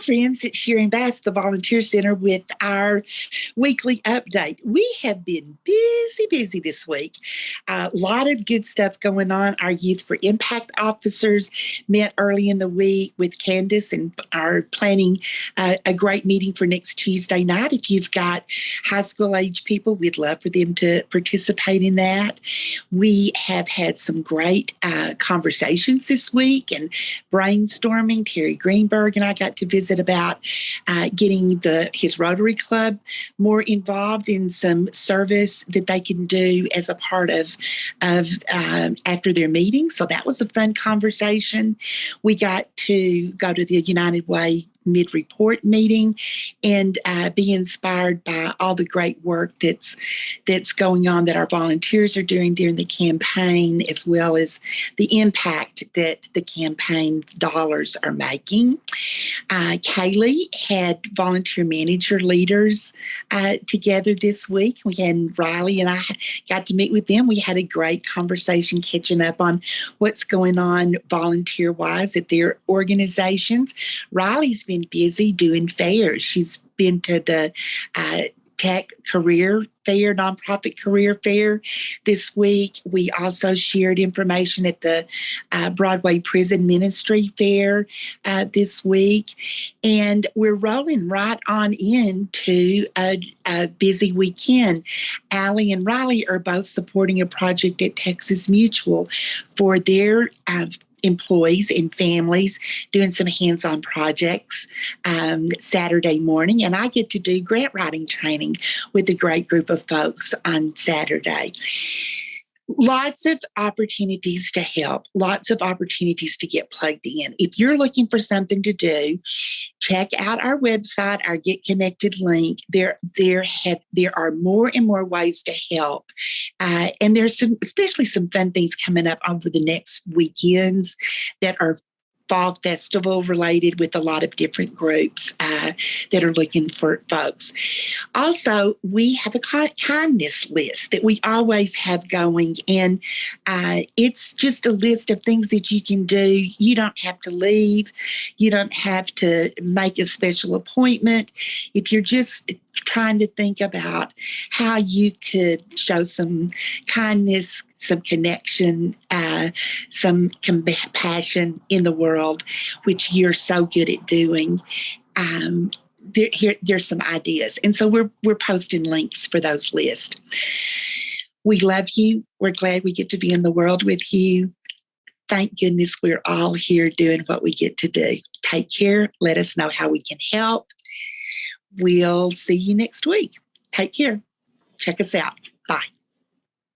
friends, at Sharon Bass, the Volunteer Center, with our weekly update. We have been busy, busy this week. A lot of good stuff going on. Our Youth for Impact officers met early in the week with Candace and are planning uh, a great meeting for next Tuesday night. If you've got high school age people, we'd love for them to participate in that. We have had some great uh, conversations this week and brainstorming. Terry Greenberg and I got to visit about uh, getting the his Rotary Club more involved in some service that they can do as a part of of um, after their meeting. So that was a fun conversation. We got to go to the United Way mid-report meeting and uh, be inspired by all the great work that's that's going on that our volunteers are doing during the campaign as well as the impact that the campaign dollars are making. Uh, Kaylee had volunteer manager leaders uh, together this week. We had Riley and I got to meet with them. We had a great conversation catching up on what's going on volunteer wise at their organizations. Riley's been busy doing fairs. She's been to the uh, Tech Career Fair, Nonprofit Career Fair this week. We also shared information at the uh, Broadway Prison Ministry Fair uh, this week. And we're rolling right on into a, a busy weekend. Allie and Riley are both supporting a project at Texas Mutual for their uh, employees and families doing some hands-on projects um, Saturday morning. And I get to do grant writing training with a great group of folks on Saturday lots of opportunities to help, lots of opportunities to get plugged in. If you're looking for something to do, check out our website, our Get Connected link. There, there have there are more and more ways to help, uh, and there's some, especially some fun things coming up over the next weekends that are fall festival related with a lot of different groups uh, that are looking for folks. Also, we have a kindness list that we always have going, and uh, it's just a list of things that you can do. You don't have to leave, you don't have to make a special appointment. If you're just trying to think about how you could show some kindness, some connection, uh, some compassion in the world, which you're so good at doing. Um, there, here, there's some ideas. And so we're, we're posting links for those lists. We love you. We're glad we get to be in the world with you. Thank goodness we're all here doing what we get to do. Take care. Let us know how we can help. We'll see you next week. Take care. Check us out. Bye.